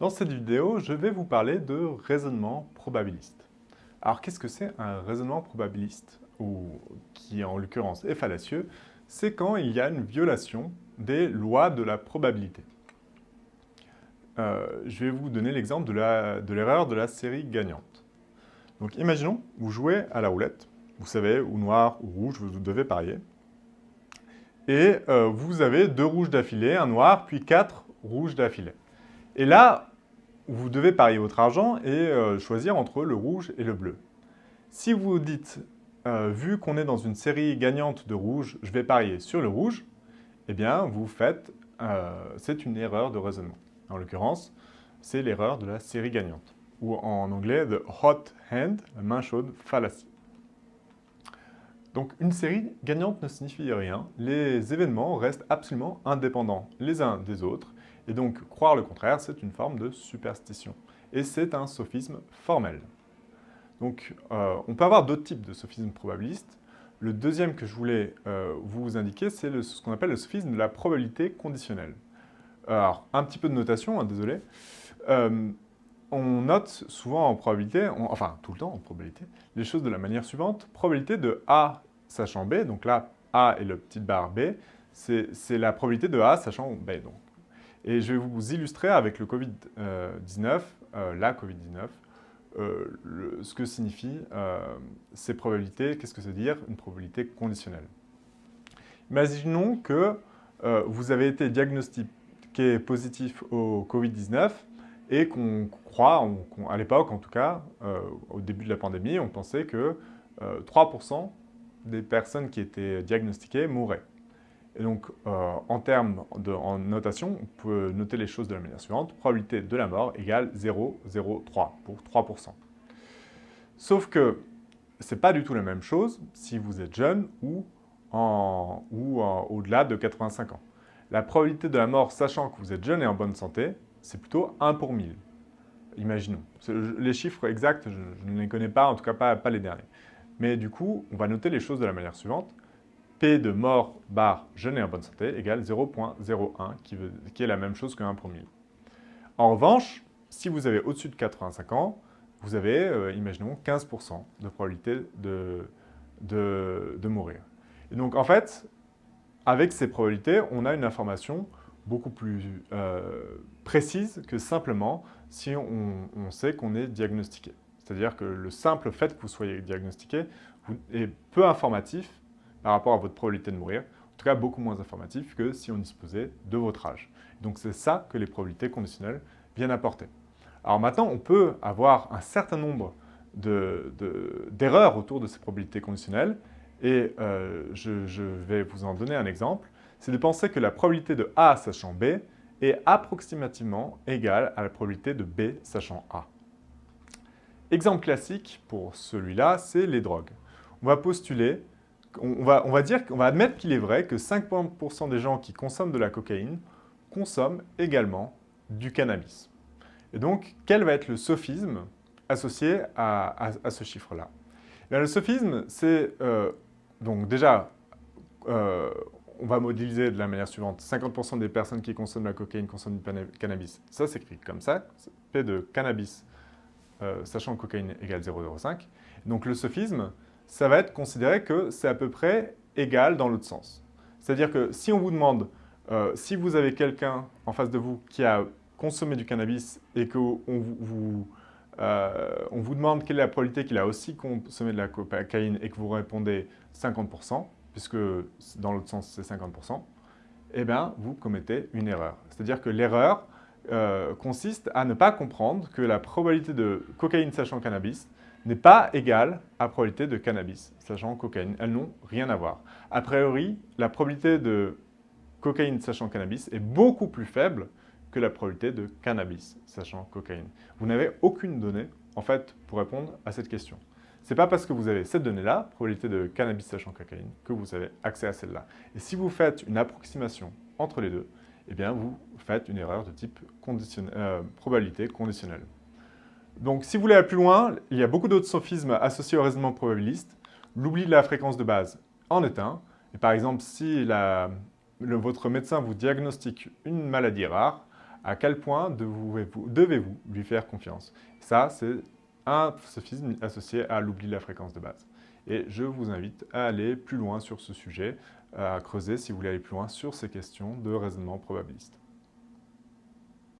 Dans cette vidéo, je vais vous parler de raisonnement probabiliste. Alors, qu'est-ce que c'est un raisonnement probabiliste, ou qui en l'occurrence est fallacieux? C'est quand il y a une violation des lois de la probabilité. Euh, je vais vous donner l'exemple de l'erreur de, la série gagnante. Donc, imaginons, vous jouez à la roulette, vous savez, ou noir ou rouge, vous devez parier, et euh, vous avez deux rouges d'affilée, un noir, puis quatre rouges d'affilée. Et là, vous devez parier votre argent et euh, choisir entre le rouge et le bleu. Si vous dites, euh, vu qu'on est dans une série gagnante de rouge, je vais parier sur le rouge, eh bien, vous faites, euh, c'est une erreur de raisonnement. En l'occurrence, c'est l'erreur de la série gagnante, ou en anglais, the hot hand, la main chaude fallacy. Donc, une série gagnante ne signifie rien. Les événements restent absolument indépendants les uns des autres et donc, croire le contraire, c'est une forme de superstition. Et c'est un sophisme formel. Donc, euh, on peut avoir d'autres types de sophismes probabilistes. Le deuxième que je voulais euh, vous indiquer, c'est ce qu'on appelle le sophisme de la probabilité conditionnelle. Alors, un petit peu de notation, hein, désolé. Euh, on note souvent en probabilité, enfin tout le temps en probabilité, les choses de la manière suivante. Probabilité de A sachant B, donc là, A est le petit barre B, c'est la probabilité de A sachant B. et je vais vous illustrer avec le Covid-19, euh, la Covid-19, euh, ce que signifient euh, ces probabilités, qu'est-ce que c'est dire une probabilité conditionnelle. Imaginons que vous avez été diagnostiqué positif au Covid-19 et qu'on croit, à l'époque en tout cas, au début de la pandémie, on pensait que 3% des personnes qui étaient diagnostiquées mourraient. Et donc, euh, en termes de notation, on peut noter les choses de la manière suivante. Probabilité de la mort égale 0,03 pour 3%. Sauf que ce n'est pas du tout la même chose si vous êtes jeune ou, au-delà de 85 ans. La probabilité de la mort, sachant que vous êtes jeune et en bonne santé, c'est plutôt 1 pour 1000. Imaginons. Les chiffres exacts, je, ne les connais pas, en tout cas pas les derniers. Mais du coup, on va noter les choses de la manière suivante. P de mort barre jeune et en bonne santé égale 0.01, qui, est la même chose que 1 pour 1000. En revanche, si vous avez au-dessus de 85 ans, vous avez, euh, imaginons, 15% de probabilité de, mourir. Et donc, en fait, avec ces probabilités, on a une information beaucoup plus euh, précise que simplement si on sait qu'on est diagnostiqué. C'est-à-dire que le simple fait que vous soyez diagnostiqué est peu informatif par rapport à votre probabilité de mourir, en tout cas beaucoup moins informatif que si on disposait de votre âge. Donc c'est ça que les probabilités conditionnelles viennent apporter. Alors maintenant, on peut avoir un certain nombre d'erreurs autour de ces probabilités conditionnelles et euh, je, je, vais vous en donner un exemple. C'est de penser que la probabilité de A sachant B est approximativement égale à la probabilité de B sachant A. Exemple classique pour celui-là, c'est les drogues. On va postuler on va, dire, on va admettre qu'il est vrai que 50% des gens qui consomment de la cocaïne consomment également du cannabis. Et donc, quel va être le sophisme associé à, ce chiffre-là? Eh Le sophisme, c'est euh, donc déjà, euh, on va modéliser de la manière suivante. 50% des personnes qui consomment de la cocaïne consomment du cannabis. Ça s'écrit comme ça, P de cannabis, euh, sachant que cocaïne égale 0,05. Donc le sophisme, ça va être considéré que c'est à peu près égal dans l'autre sens. C'est-à-dire que si on vous demande, euh, si vous avez quelqu'un en face de vous qui a consommé du cannabis et qu'on vous, euh, vous demande quelle est la probabilité qu'il a aussi consommé de la cocaïne et que vous répondez 50%, puisque dans l'autre sens c'est 50%, eh bien vous commettez une erreur. C'est-à-dire que l'erreur euh, consiste à ne pas comprendre que la probabilité de cocaïne sachant cannabis n'est pas égale à probabilité de cannabis, sachant cocaïne. Elles n'ont rien à voir. A priori, la probabilité de cocaïne sachant cannabis est beaucoup plus faible que la probabilité de cannabis sachant cocaïne. Vous n'avez aucune donnée, en fait, pour répondre à cette question. Ce n'est pas parce que vous avez cette donnée-là, probabilité de cannabis sachant cocaïne, que vous avez accès à celle-là. Et si vous faites une approximation entre les deux, eh bien, vous faites une erreur de type euh, probabilité conditionnelle. Donc, si vous voulez aller plus loin, il y a beaucoup d'autres sophismes associés au raisonnement probabiliste. L'oubli de la fréquence de base en est un. Et par exemple, si votre médecin vous diagnostique une maladie rare, À quel point devez-vous lui faire confiance? Ça, c'est un sophisme associé à l'oubli de la fréquence de base. Et je vous invite à aller plus loin sur ce sujet, à creuser si vous voulez aller plus loin sur ces questions de raisonnement probabiliste.